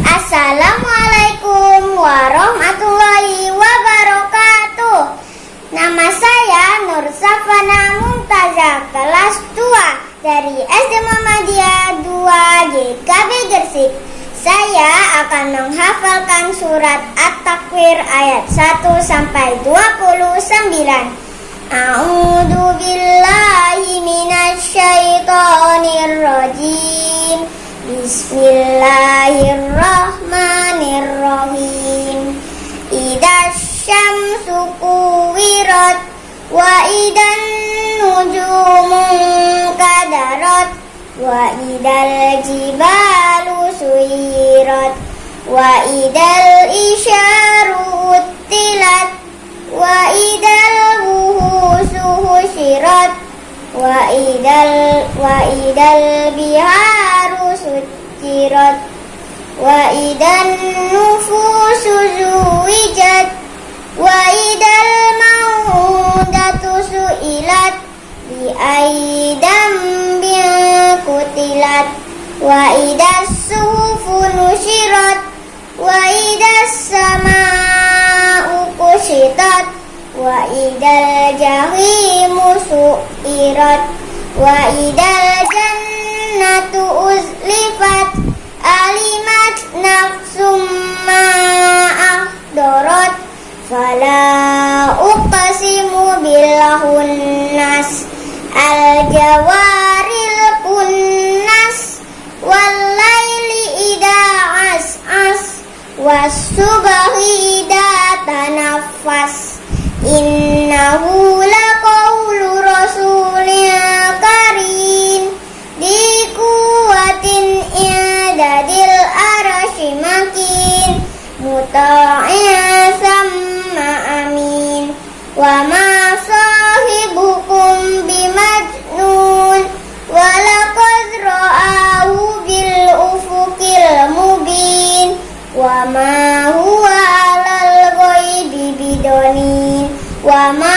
Assalamualaikum warahmatullahi wabarakatuh. Nama saya Nur Safana Mumtazah kelas 2 dari SD Muhammadiyah 2 GKB Gersik Saya akan menghafalkan surat At-Takwir ayat 1 sampai 29 A'udzu billahi minasyaitonir rajim Bismillahirrahmanirrahim. Idza syamsu kuwirat wa idan nujumu kadarat wa idal jibalu suyirat wa idal isyaru utilat wa idal buhusu husyirat wa idal wa idal biharu sujirat wa idan nufusu zuwijat wa idal maudatu suilat bi aidam kutilat wa idas suhufu nusyirat wa idas sama'u kusyitat fala uqsimu bil hunnas al jawaril kunnas wal laili ida as as was subhi ida tanaffas. Innahu laqawlu rasulin karim Di kuwatin i'dadil arashi makin Muta'in Wa ma sahibukum bimajnun. Walaqad ra'ahu bil ufukil mubin. Wa ma huwa alal ghaibi bidonin. Wa ma